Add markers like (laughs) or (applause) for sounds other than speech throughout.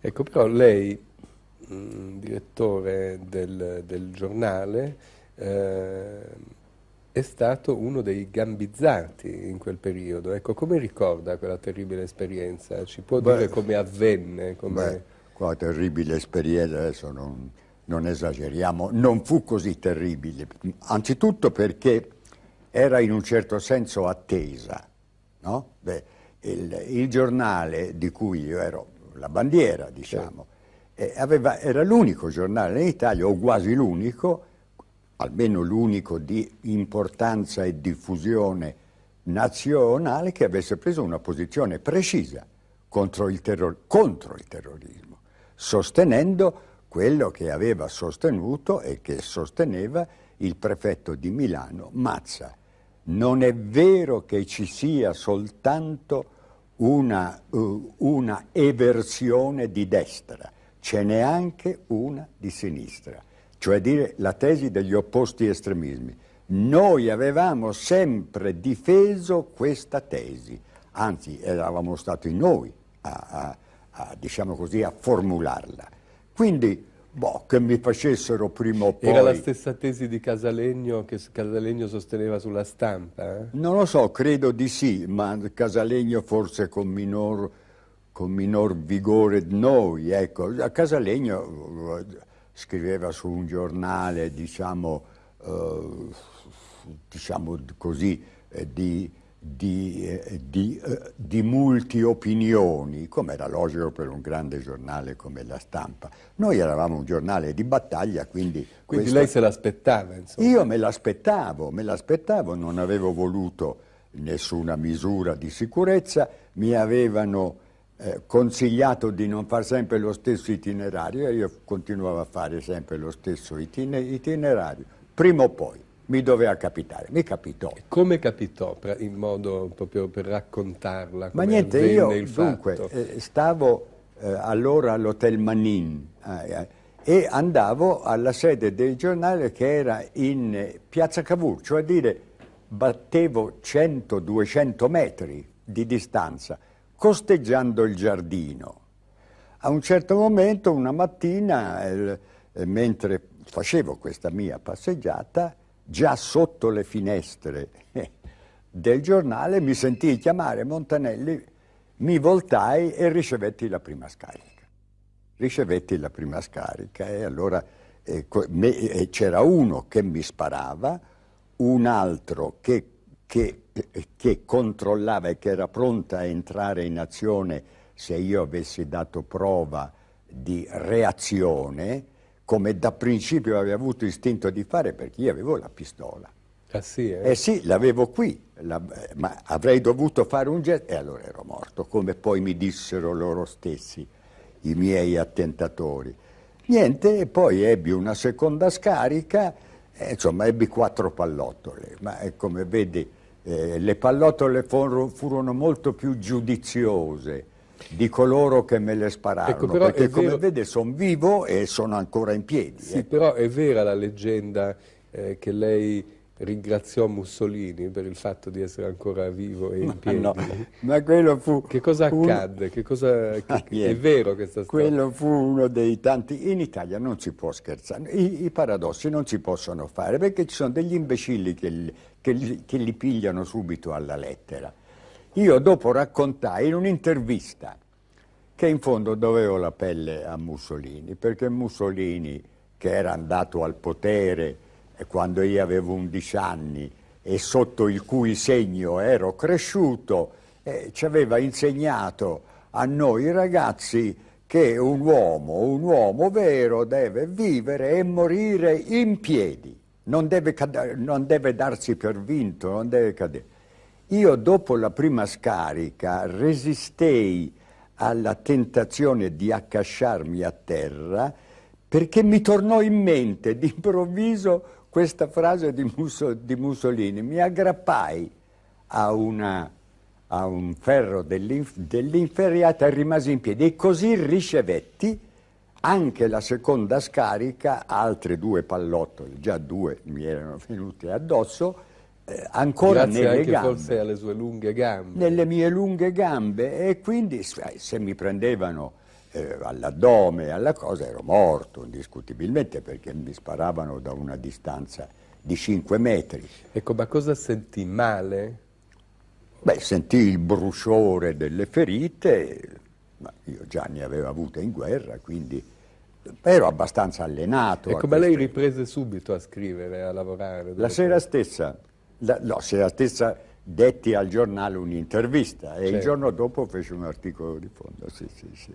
Ecco, però lei, mh, direttore del, del giornale, eh, è stato uno dei gambizzati in quel periodo. Ecco, come ricorda quella terribile esperienza? Ci può beh, dire come avvenne? Come... Beh, quella terribile esperienza, adesso non, non esageriamo, non fu così terribile. Anzitutto perché era in un certo senso attesa. No? Beh, il, il, giornale di cui io ero la bandiera, diciamo, eh, aveva, era l'unico giornale in Italia, o quasi l'unico, almeno l'unico di importanza e diffusione nazionale che avesse preso una posizione precisa contro il, contro il terrorismo, sostenendo quello che aveva sostenuto e che sosteneva il prefetto di Milano, Mazza. Non è vero che ci sia soltanto una, uh, una eversione di destra, ce n'è anche una di sinistra cioè dire la tesi degli opposti estremismi. Noi avevamo sempre difeso questa tesi, anzi eravamo stati noi a, a, a, diciamo così, a formularla. Quindi, boh, che mi facessero prima o poi... Era la stessa tesi di Casalegno che Casalegno sosteneva sulla stampa? Eh? Non lo so, credo di sì, ma Casalegno forse con minor, con minor vigore di noi. Ecco, Casalegno scriveva su un giornale, diciamo, eh, diciamo così, eh, di, di, eh, di, eh, di multi-opinioni, come era logico per un grande giornale come La Stampa. Noi eravamo un giornale di battaglia, quindi... Quindi questo... lei se l'aspettava, insomma? Io me l'aspettavo, me l'aspettavo, non avevo voluto nessuna misura di sicurezza, mi avevano eh, consigliato di non fare sempre lo stesso itinerario e io continuavo a fare sempre lo stesso itinerario. Prima o poi mi doveva capitare, mi capitò. Come capitò, in modo proprio per raccontarla? Ma niente, io dunque eh, stavo eh, allora all'Hotel Manin eh, eh, e andavo alla sede del giornale che era in Piazza Cavour, cioè a dire battevo 100-200 metri di distanza costeggiando il giardino. A un certo momento, una mattina, eh, mentre facevo questa mia passeggiata, già sotto le finestre eh, del giornale mi sentii chiamare Montanelli, mi voltai e ricevetti la prima scarica. Ricevetti la prima scarica e allora eh, eh, c'era uno che mi sparava, un altro che che, che controllava e che era pronta a entrare in azione se io avessi dato prova di reazione, come da principio avevo avuto istinto di fare perché io avevo la pistola. Ah sì, eh? eh sì, l'avevo qui, la, ma avrei dovuto fare un gesto e allora ero morto, come poi mi dissero loro stessi, i miei attentatori. Niente, e poi ebbi una seconda scarica, e, insomma ebbi quattro pallottole, ma come vedi eh, le pallottole furono molto più giudiziose di coloro che me le spararono, ecco, perché come vede sono vivo e sono ancora in piedi. Sì, eh. però è vera la leggenda eh, che lei ringraziò Mussolini per il fatto di essere ancora vivo e in piedi. No, ma quello fu... Che cosa accadde? Un... Che cosa... Che... È vero questa storia? Quello fu uno dei tanti... In Italia non si può scherzare, I, i paradossi non si possono fare perché ci sono degli imbecilli che, che, li, che li pigliano subito alla lettera. Io dopo raccontai in un'intervista che in fondo dovevo la pelle a Mussolini, perché Mussolini, che era andato al potere quando io avevo 11 anni e sotto il cui segno ero cresciuto, eh, ci aveva insegnato a noi ragazzi che un uomo, un uomo vero deve vivere e morire in piedi, non deve, non deve darsi per vinto, non deve cadere. Io dopo la prima scarica resistei alla tentazione di accasciarmi a terra perché mi tornò in mente d'improvviso questa frase di, Mussolini, mi aggrappai a, una, a un ferro dell'inferriata e rimasi in piedi. E così ricevetti anche la seconda scarica, altre due pallottole, già due mi erano venuti addosso, eh, ancora Grazie nelle anche gambe. forse alle sue lunghe gambe. Nelle mie lunghe gambe e quindi se mi prendevano eh, all'addome, alla cosa, ero morto indiscutibilmente perché mi sparavano da una distanza di 5 metri. Ecco, ma cosa sentì? Male? Beh, sentii il bruciore delle ferite, ma io già ne avevo avute in guerra, quindi ero abbastanza allenato. Ecco, ma lei riprese subito a scrivere, a lavorare? La sera stessa, la, no, sera stessa detti al giornale un'intervista e certo. il giorno dopo fece un articolo di fondo, sì, sì, sì.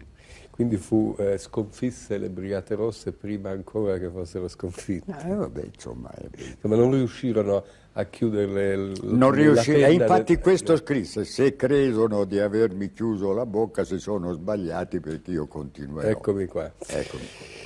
Quindi fu, eh, sconfisse le Brigate Rosse prima ancora che fossero sconfitte. Eh, vabbè, insomma, eh, (laughs) insomma, non riuscirono a chiuderle Non riuscirono, e infatti del... questo scrisse, se credono di avermi chiuso la bocca si sono sbagliati perché io continuerò. Eccomi qua. Eccomi qua.